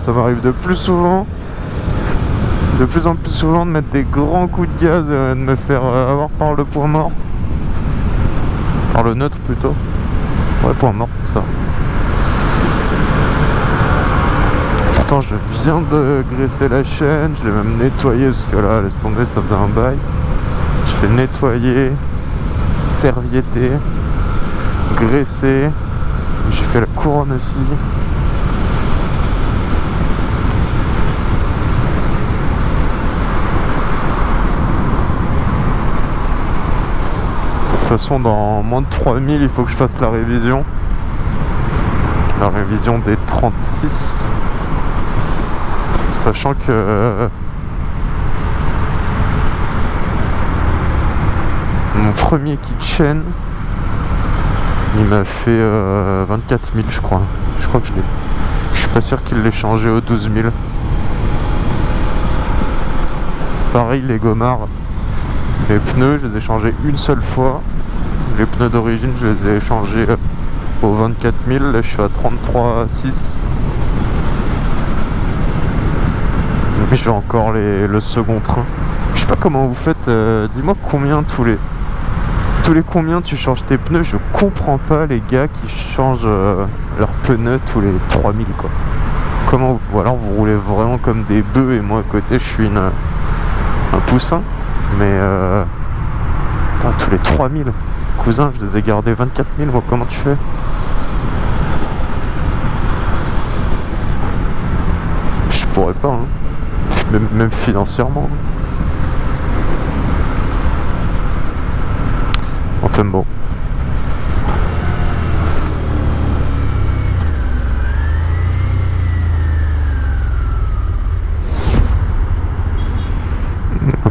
ça m'arrive de plus souvent de plus en plus souvent de mettre des grands coups de gaz et de me faire euh, avoir par le point mort. Par le neutre plutôt. Ouais point mort c'est ça. Pourtant je viens de graisser la chaîne je l'ai même nettoyé parce que là laisse tomber ça faisait un bail. Je l'ai nettoyé servietté graissé. J'ai fait la couronne aussi toute façon, dans moins de 3000, il faut que je fasse la révision. La révision des 36. Sachant que... Euh, mon premier kitchen, il m'a fait 24 euh, 000, je crois. Je crois que je l'ai... Je suis pas sûr qu'il l'ait changé au 12 000. Pareil, les gommards. Les pneus, je les ai changés une seule fois. Les pneus d'origine, je les ai changés euh, au 24 000. Là, je suis à 33,6. J'ai encore le second train. Je sais pas comment vous faites. Euh, dis-moi combien tous les tous les combien tu changes tes pneus. Je comprends pas les gars qui changent euh, leurs pneus tous les 3000 quoi. Comment vous, ou alors vous roulez vraiment comme des bœufs et moi à côté je suis un poussin. Mais tous les 3000 cousin, je les ai gardés 24 000, moi, comment tu fais Je pourrais pas, hein. même, financièrement. Enfin bon.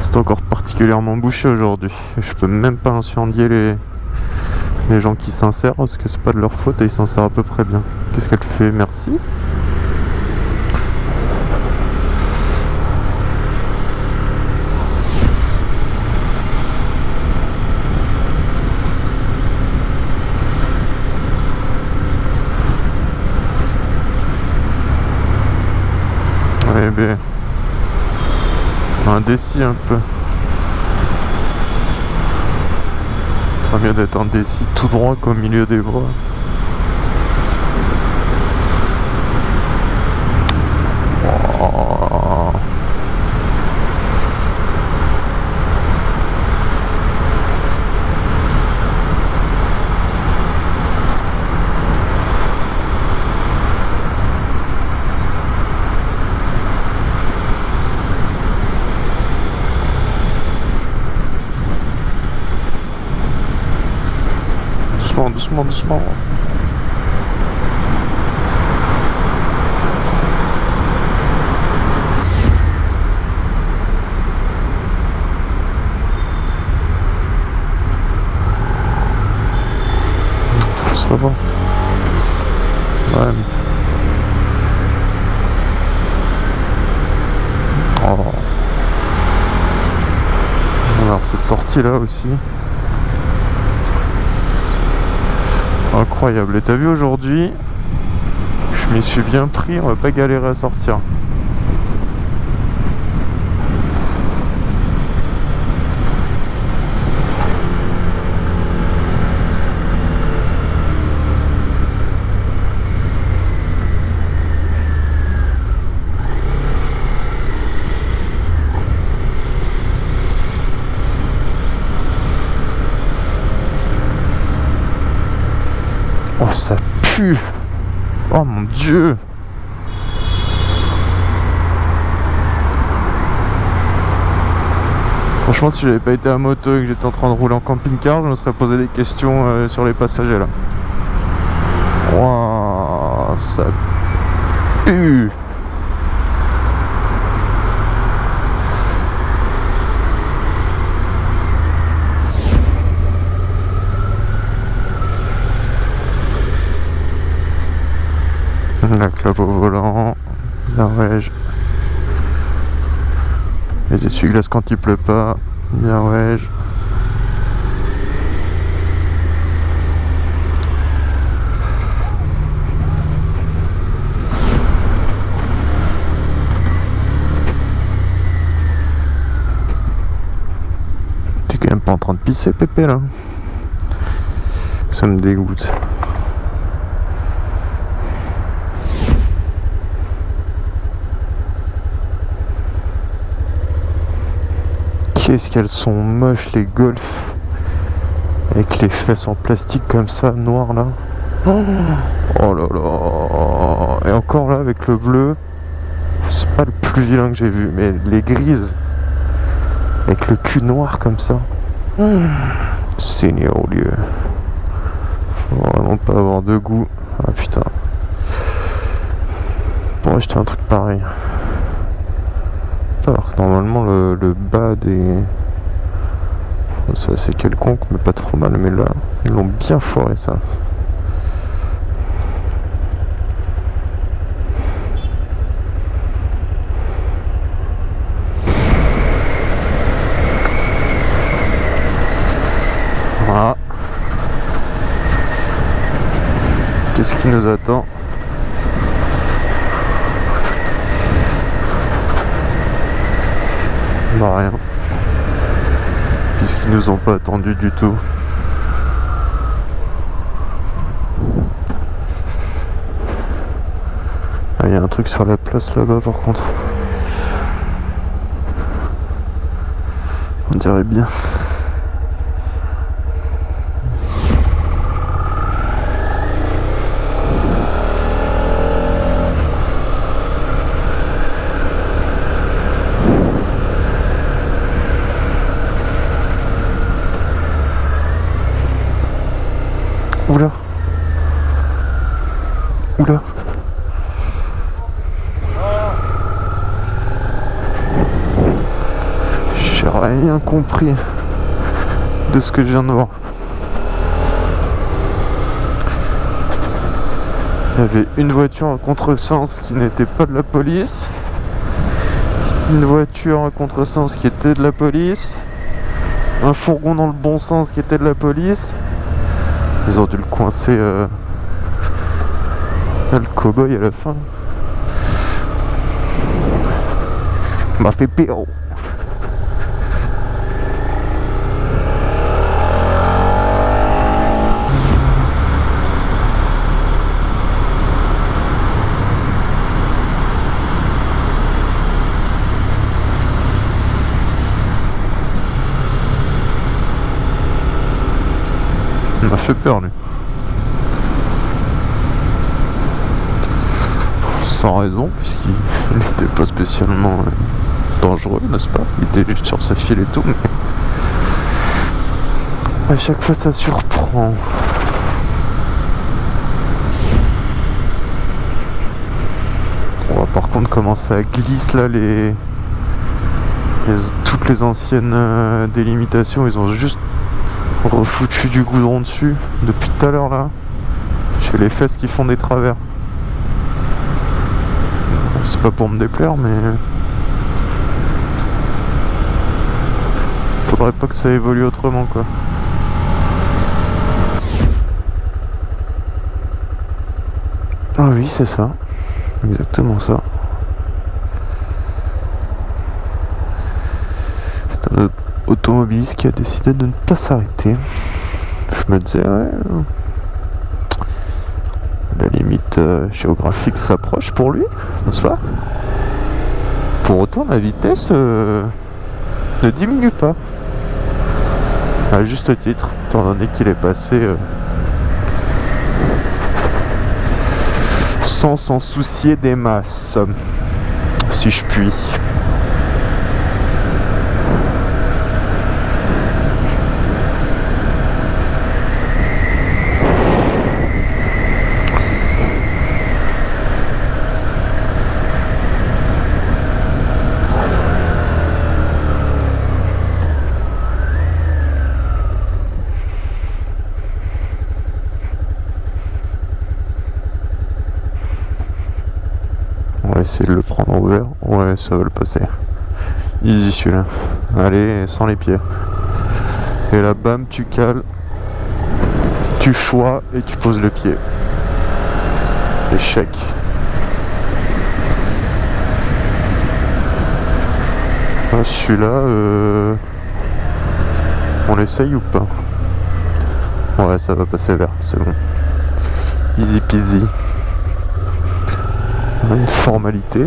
C'est encore particulièrement bouché aujourd'hui. Je peux même pas incendier les, les gens qui s'insèrent parce que c'est pas de leur faute et ils s'insèrent à peu près bien. Qu'est-ce qu'elle fait? Merci. Ouais, ben, un décis un peu. Très bien d'être en décis tout droit comme milieu des voies. Doucement, doucement. Ça va. Ouais. Oh. Alors cette sortie là aussi. Incroyable. Et t'as vu aujourd'hui, je m'y suis bien pris, on va pas galérer à sortir. Oh, ça pue? Oh mon dieu! Franchement, si j'avais pas été à moto et que j'étais en train de rouler en camping-car, je me serais posé des questions euh, sur les passagers là. Waouh, ça pue La clope au volant. Ouais. Et des essuie-glaces quand il pleut pas. Bien ouais. T'es quand même pas en train de pisser, Pépé, là Ça me dégoûte. Qu'est-ce qu'elles sont moches les golfs Avec les fesses en plastique comme ça, noir là. Oh, là là Et encore là avec le bleu, c'est pas le plus vilain que j'ai vu, mais les grises avec le cul noir comme ça. Seigneur au lieu. Faut vraiment pas avoir de goût. Ah putain. Pour acheter un truc pareil. Alors que normalement le, bas des... C'est quelconque mais pas trop mal mais là ils l'ont bien foiré ça. Voilà. Qu'est-ce qui nous attend? Bah rien. Puisqu'ils nous ont pas attendu du tout. Ah, il y a un truc sur la place là-bas par contre. On dirait bien. Oula. Oula. J'ai rien compris de ce que je viens de voir. Il y avait une voiture en contresens qui n'était pas de la police. Une voiture en contresens qui était de la police. Un fourgon dans le bon sens qui était de la police. Ils ont dû le coincer euh, le cowboy à la fin. M'a fait pire. Fait peur lui. Sans raison, puisqu'il n'était pas spécialement euh, dangereux, n'est-ce pas? Il était juste sur sa file et tout, mais... À chaque fois ça surprend. On va par contre commencer à glisser là les... Toutes les anciennes euh, délimitations, ils ont juste refoutu du goudron dessus depuis tout à l'heure là. J'ai les fesses qui font des travers. C'est pas pour me déplaire mais... Faudrait pas que ça évolue autrement quoi. Ah oui c'est ça. Exactement ça. C'est un autre automobiliste qui a décidé de ne pas s'arrêter. Je me disais, ouais, la limite euh, géographique s'approche pour lui, n'est-ce pas? Pour autant, la vitesse euh, ne diminue pas. À juste titre, étant donné qu'il est passé euh, sans s'en soucier des masses, si je puis. Essayer de le prendre ouvert. Ouais, ça va le passer. Easy celui-là. Allez, sans les pieds. Et là, bam, tu cales. Tu choix et tu poses le pied. Échec. Ah, celui-là, euh... on l'essaye ou pas? Ouais, ça va passer vert, c'est bon. Easy peasy. Une formalité.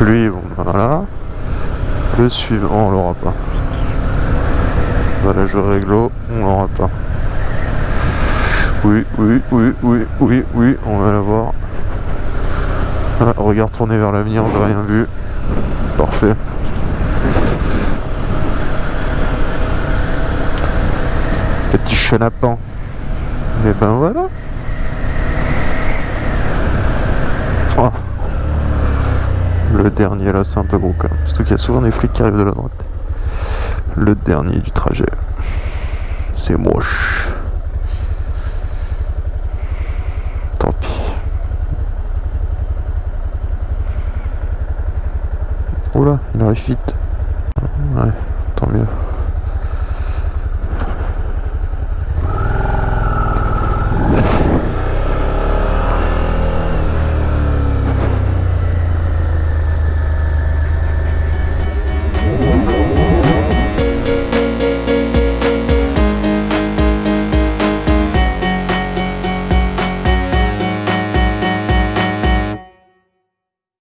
Lui, bon, voilà. Le suivant, on l'aura pas. Voilà, je réglo, on l'aura pas. Oui, oui, oui, oui, oui, oui, on va l'avoir. Ah, regarde tourner vers l'avenir, j'ai rien vu. Parfait. Petit chenapan. Et ben voilà. Oh. Le dernier là, c'est un peu gros quand même. Surtout qu'il y a souvent des flics qui arrivent de la droite. Le dernier du trajet. C'est moche. Tant pis. Oula, il arrive vite. Ouais, tant mieux.